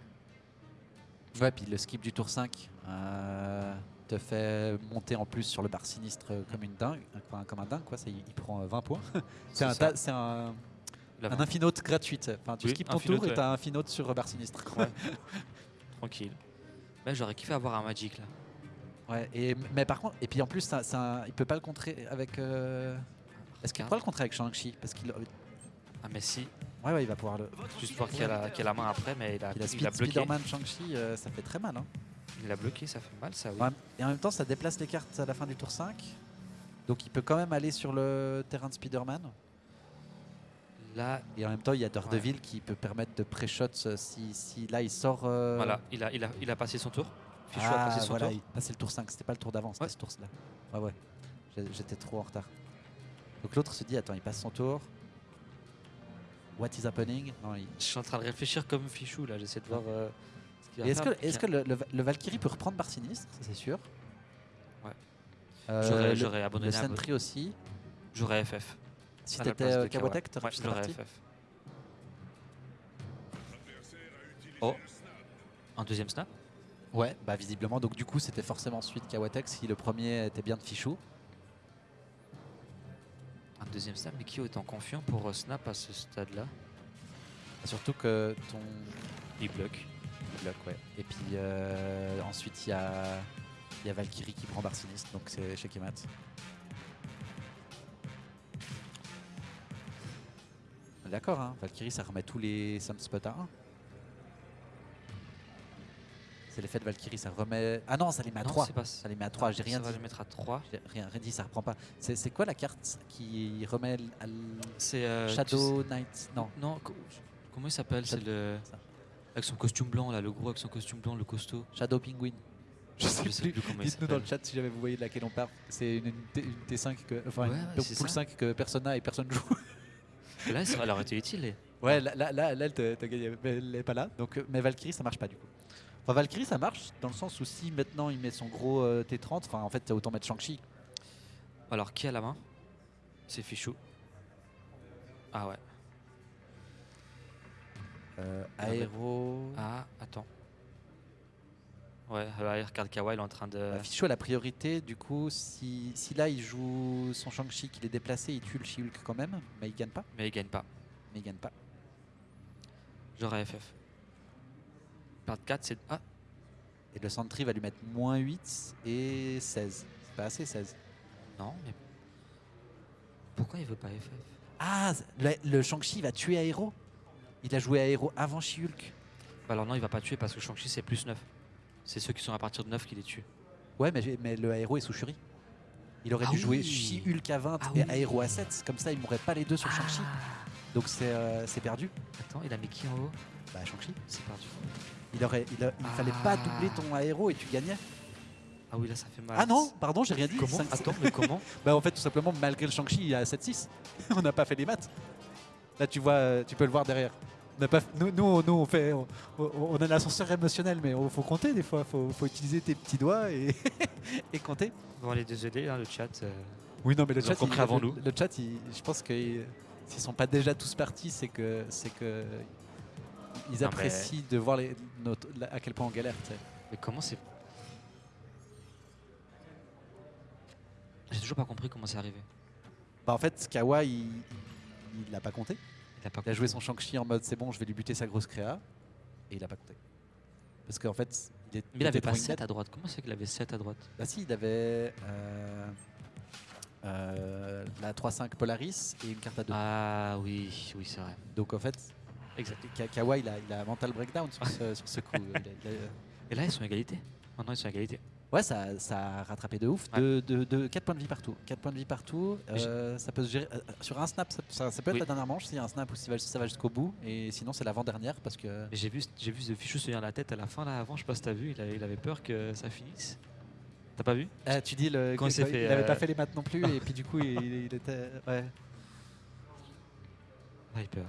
Ouais, puis le skip du tour 5 euh, te fait monter en plus sur le bar sinistre euh, comme une dingue, enfin, comme un dingue quoi. C'est- Il, prend euh, 20 points. C'est un, ça. c'est infinote gratuite. Enfin, tu Oui, skips ton tour et ouais. tu as un infinote sur bar sinistre. Ouais. Tranquille. Mais j'aurais kiffé avoir un Magic là. Ouais, et, mais par contre, et puis en plus, ça, ça- il peut pas le contrer avec. euh, Est-ce qu'il Car- pourra le contrer avec Shang-Chi? Parce qu'il. Ah, mais si, Ouais, ouais, il va pouvoir le. juste voir qu'il a, a la main après, mais il a, Il a, il speed, a bloqué. Spider-Man Shang-Chi, euh, ça fait très mal. Hein. Il a bloqué, ça fait mal ça, oui. Ouais, Et en même temps, ça déplace les cartes à la fin du tour 5. Donc il peut quand même aller sur le terrain de Spider-Man. Là, Et en même temps, il y a Daredevil qui peut permettre de pré-shot euh, si, si là il sort. euh, voilà, il a, il, a, il a passé son tour. Fichou a Ah, passé son voilà, tour. il passait le tour 5, c'était pas le tour d'avant, c'était Ouais. ce tour-là. Ouais, ouais, j'étais trop en retard. Donc l'autre se dit, attends, il passe son tour. What is happening? Non, il- Je suis en train de réfléchir comme Fichou là, j'essaie de voir euh, ce Est-ce que, est que le, le- le Valkyrie peut reprendre Bar Sinistre? Ça, c'est sûr. Ouais. Euh, J'aurais- le- le abandonné à Sentry aussi. J'aurais FF. Si t'étais de euh, t'aurais j'aurais FF. Oh Un deuxième snap Ouais, bah visiblement. Donc du coup, c'était forcément suite Kawatek si le premier était bien de Fichou. Un deuxième snap, mais qui est autant confiant pour euh, snap à ce stade-là? Surtout que ton Il bloque. bloc, ouais. Et puis euh, ensuite, il y a, il y a Valkyrie qui prend Bar Sinistre, donc c'est chez Kemat. D'accord, hein. Valkyrie, ça remet tous les Sunspots à 1. C'est l'effet de Valkyrie, ça remet. Ah non, ça les met à Non, 3. c'est pas Ça les met à 3, j'ai rien Ça va dit. le mettre à 3. J'ai rien, rien dit, ça reprend pas. C'est quoi la carte qui remet à l- C'est. euh, tu Shadow Knight? Non. Non, co- comment il s'appelle? C'est le. ça. Avec son costume blanc là, le gros avec son costume blanc, le costaud. Shadow Penguin. Je sais Je sais plus. plus Dites-nous dans le chat si jamais vous voyez de laquelle on parle. C'est une, une T- une T5 que. Enfin, Ouais, une pool c'est ça. 5 que personne n'a et personne joue. Là, ça- aurait été utile. les- ouais, là, là, elle t'a- t'a gagné, mais elle n'est pas là. Donc, euh, mais Valkyrie, ça marche pas du coup. Enfin, Valkyrie, ça marche dans le sens où si maintenant il met son gros euh, T30, enfin, en fait, autant mettre Shang-Chi. Alors, qui a la main? C'est Fichou. Ah ouais. Euh, Ah ouais. Aéro. Ah, attends. Ouais, alors il regarde Kawa, il est en train de. Bah, Fichou a la priorité, du coup, si, si là il joue son Shang-Chi, qu'il est déplacé, il tue le She-Hulk quand même, mais il gagne pas. Mais il gagne pas. Mais il gagne pas. J'aurais FF. Perdre 4, c'est. Ah, Et le Sentry va lui mettre moins 8 et 16. C'est pas assez 16. non, mais. Pourquoi il veut pas FF Ah, le, le Shang-Chi va tuer Aéro Il a joué Aéro avant She-Hulk. Bah Alors non, il va pas tuer parce que Shang-Chi c'est plus 9. C'est ceux qui sont à partir de 9 qui les tuent. Ouais, mais, le Aéro est sous Shuri. Il aurait Ah dû jouer. She-Hulk à 20 Ah et oui. Aéro à 7. Comme ça, il mourrait pas les deux sur Shang-Chi. Donc c'est euh, c'est perdu. Attends, il a mis qui en haut? Bah, Shang-Chi. C'est perdu. Il, aurait, il, a- il fallait pas Ah. doubler ton Aéro et tu gagnais. Ah oui, là ça fait mal. Ah non, pardon, j'ai rien dit. Comment Attends, mais comment Bah en fait tout simplement malgré le Shang-Chi il est à 7-6. on n'a pas fait les maths. Là tu vois, tu peux le voir derrière. On n'a pas, nous, nous, nous, on fait, on, a l'ascenseur émotionnel, mais il faut compter des fois. Faut, faut utiliser tes petits doigts et, et compter. Bon, les désolé, hein, le chat. euh, Oui non mais le chat, compris il- avant le, nous. le chat, il- je pense que il- s'ils sont pas déjà tous partis, c'est que, c'est que ils Non, mais- apprécient de voir les, notre- la- à quel point on galère. tu sais. Mais comment c'est. J'ai toujours pas compris comment c'est arrivé. Bah en fait Kawa il, l'a pas compté. Il a pas Il a joué son Shang-Chi en mode c'est bon, je vais lui buter sa grosse créa. Et il a pas compté. Parce qu'en fait, il, est, Mais il avait pas trop 7 indead. à droite. Comment c'est qu'il avait 7 à droite Bah si, il avait euh, euh, la 3-5 Polaris et une carte à 2. Ah oui, oui, c'est vrai. Donc en fait, Exact. Ka- Kawa il a, il mental breakdown sur ce, sur ce coup. Il a- il a- Et là, ils sont à égalité. Maintenant, ils sont à égalité. Ouais, ça, ça a rattrapé de ouf. Ouais. De, de, de 4 points de vie partout. 4 points de vie partout. euh, ça peut se gérer. euh, sur un snap, ça, ça- ça peut être Oui. la dernière manche s'il y a un snap ou si ça va, jusqu'au bout. Et sinon, c'est l'avant-dernière parce que. J'ai vu, j'ai vu ce fichu se tenir la tête à la fin là avant. Je sais pas si t'as vu. Il avait, il avait peur que ça finisse. T'as pas vu? Ah, tu dis le. Quand il il fait, n'avait euh, pas fait les maths non plus et puis du coup il, il était. Ouais. Hyper.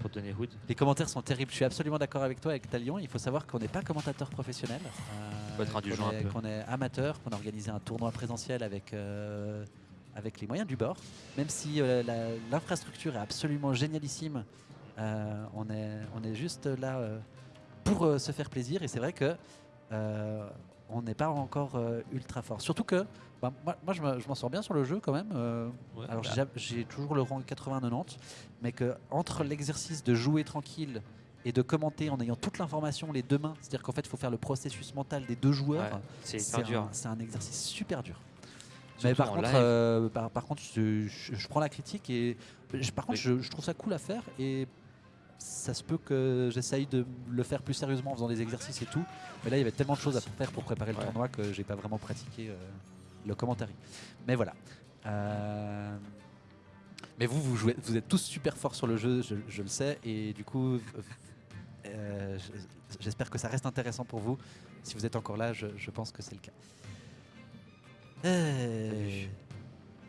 Pour donner Hood. Les commentaires sont terribles. Je suis absolument d'accord avec toi, avec Talion. Il faut savoir qu'on n'est pas commentateur professionnel. Être qu'on indulgent est, amateur, qu'on a organisé un tournoi présentiel avec, euh, avec les moyens du bord. Même si euh, l'infrastructure est absolument génialissime, euh, on, est, on est juste là euh, pour euh, se faire plaisir. Et c'est vrai que euh, on n'est pas encore euh, ultra fort. Surtout que bah, moi, moi, je me- je m'en sors bien sur le jeu quand même. euh, Ouais, alors bah, j'ai- toujours le rang 80-90, mais que entre l'exercice de jouer tranquille et de commenter en ayant toute l'information les deux mains, c'est-à-dire qu'en fait il faut faire le processus mental des deux joueurs, ouais, c'est un, exercice super dur. Mais par contre, euh, par, par contre, je, je- je prends la critique et je- par contre, Oui. je, je trouve ça cool à faire et ça se peut que j'essaye de le faire plus sérieusement en faisant des exercices et tout. Mais là, il y avait tellement de choses à faire pour préparer le Ouais. tournoi que j'ai pas vraiment pratiqué euh, le commentaire. Mais voilà. Euh, Mais vous, vous, jouez, vous êtes tous super forts sur le jeu, je, je le sais, et du coup, euh, je- j'espère que ça reste intéressant pour vous. Si vous êtes encore là, je, je pense que c'est le cas.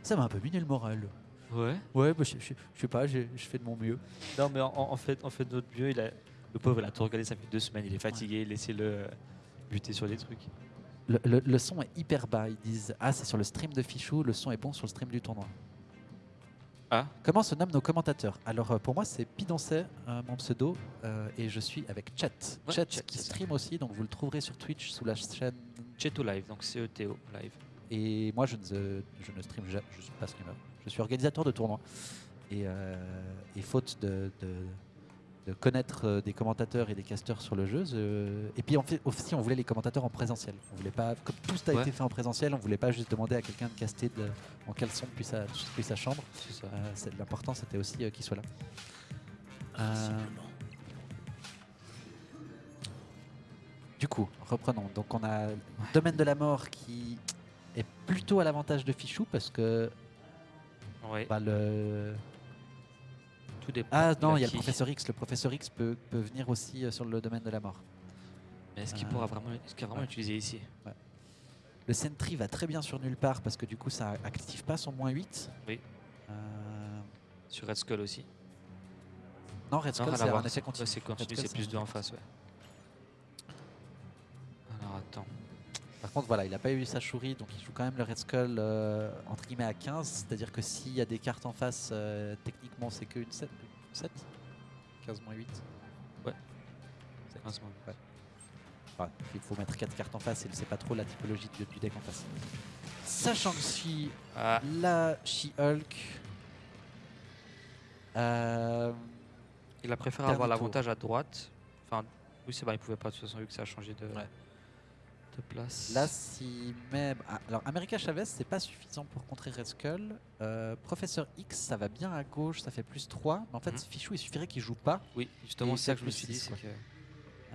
Ça m'a un peu miné le moral. Ouais. Ouais, bah, je, je- je sais pas, je fais de mon mieux. Non, mais en, en fait, en fait, notre mieux, il a, le pauvre, il a tout regardé, ça fait deux semaines, il est fatigué, laissez-le euh, buter sur des trucs. Le, le- le son est hyper bas. Ils disent Ah, c'est sur le stream de Fichou, le son est bon sur le stream du tournoi. Ah. Comment se nomment nos commentateurs? Alors, euh, pour moi, c'est Pidoncet, euh, mon pseudo, euh, et je suis avec Chat. Ouais, Chat Chat, qui stream aussi, donc vous le trouverez sur Twitch sous la chaîne. Cheto Live, donc CETO Live. Et moi, je ne, je ne stream jamais, je suis pas streamer. Je suis organisateur de tournois. Et, euh, et faute de, de- de connaître euh, des commentateurs et des casteurs sur le jeu, je- et puis en fait, aussi, on voulait les commentateurs en présentiel. On voulait pas, comme tout a Ouais. été fait en présentiel, on voulait pas juste demander à quelqu'un de caster de- en caleçon depuis sa, depuis sa chambre. Euh, L'important, c'était aussi qu'il soit là. Du coup, reprenons. Donc, on a le Domaine de la mort qui est plutôt à l'avantage de Fichou parce que Ouais. bah, le. Tout dépend. Ah non, il y a le professeur X. Le professeur X peut, peut venir aussi euh, sur le domaine de la mort. Mais est-ce qu'il Euh, pourra vraiment, est-ce qu'il vraiment ouais. l'utiliser ici? Le Sentry va très bien sur nulle part parce que du coup, ça active pas son moins 8. Oui. Euh, Sur Red Skull aussi non, Red Skull, c'est un continu. Ouais, c'est c'est plus un deux en effet face, ouais. Alors attends. Par contre, voilà, il n'a pas eu sa chourie, donc il joue quand même le Red Skull euh, entre guillemets à 15. C'est-à-dire que s'il y a des cartes en face, euh, techniquement, c'est qu'une 7, 7 15 moins 8 Ouais. Sept. Un second. Ouais. Enfin, il faut mettre 4 cartes en face et il ne sait pas trop la typologie du, du deck en face. Sachant que si Ah, la She-Hulk. euh, il a préféré avoir l'avantage à droite. Enfin, oui, c'est vrai, il pouvait pas de toute façon vu que ça a changé de, Ouais. De place. Là, si même. ah, alors, America Chavez, c'est pas suffisant pour contrer Red Skull. Euh, Professeur X, ça va bien à gauche, ça fait plus 3. Mais en fait, Mhm. Fichou, il suffirait qu'il joue pas. Oui, justement, c'est ça que je me suis dit. que-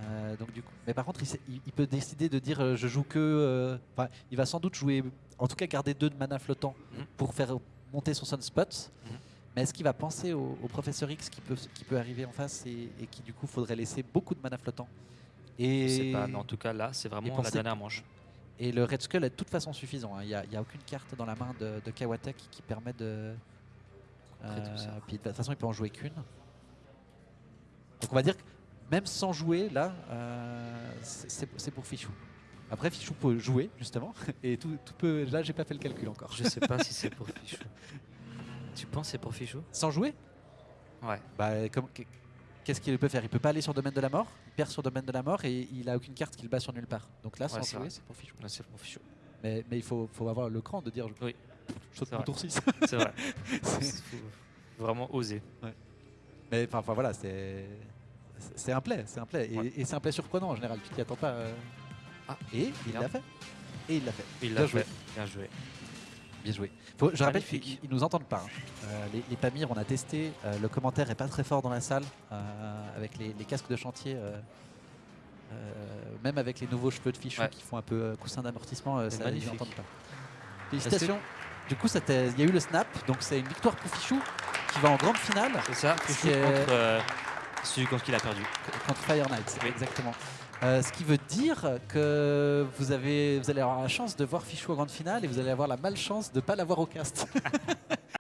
Euh, donc, du coup. Mais par contre, il, sait- il- il peut décider de dire euh, je joue que. Enfin, il va sans doute jouer. En tout cas, garder deux de mana flottant Mhm. pour faire monter son sunspot. Mhm. Mais est-ce qu'il va penser au, au Professeur X qui peut, qui peut arriver en face et, et qui, du coup, faudrait laisser beaucoup de mana flottant Je et... sais pas, mais en tout cas là, c'est vraiment la dernière manche. Et le Red Skull est de toute façon suffisant. hein. Il n'y a, aucune carte dans la main de, de Kawatek qui permet de. Tout ça. puis de toute façon, il peut en jouer qu'une. Donc on va dire que même sans jouer, là, euh, c'est pour Fichou. Après, Fichou peut jouer, justement. Et tout, tout peut. Là, j'ai pas fait le calcul encore. Je sais pas si c'est pour Fichou. Tu penses que c'est pour Fichou? Sans jouer? Ouais. bah, comme- Qu'est-ce qu'il peut faire? Il peut pas aller sur domaine de la mort? Il perd sur domaine de la mort et il a aucune carte qu'il bat sur nulle part. Donc là, sans c'est jouer, vrai. c'est pour Fichou. Là, c'est pour Fichou. Mais, mais il faut, faut avoir le cran de dire je, Oui. je saute mon tour 6. C'est vrai. Faut vraiment oser. Mais enfin, voilà, c'est c'est un play, c'est un play et, Ouais. et c'est un play surprenant en général. Tu t'y attends pas. euh. Ah, et il l'a fait. Et il l'a fait. Il l'a joué. Bien joué. Bien joué. Faut- je rappelle qu'ils ils nous entendent pas. hein. Euh, les, les Pamir, on a testé. euh, le commentaire est pas très fort dans la salle euh, avec les, les casques de chantier. même avec les nouveaux cheveux de fichu Ouais. qui font un peu coussin d'amortissement, ça, ils magnifique. n'entendent pas. Félicitations. Du coup, il y a eu le snap, donc c'est une victoire pour Fichou qui va en grande finale C'est ça, Fichou contre celui contre qui il a perdu. contre Fire Knight. Oui. Exactement. Euh, ce qui veut dire que vous, avez, allez avoir la chance de voir Fichou en grande finale et vous allez avoir la malchance de pas l'avoir au cast.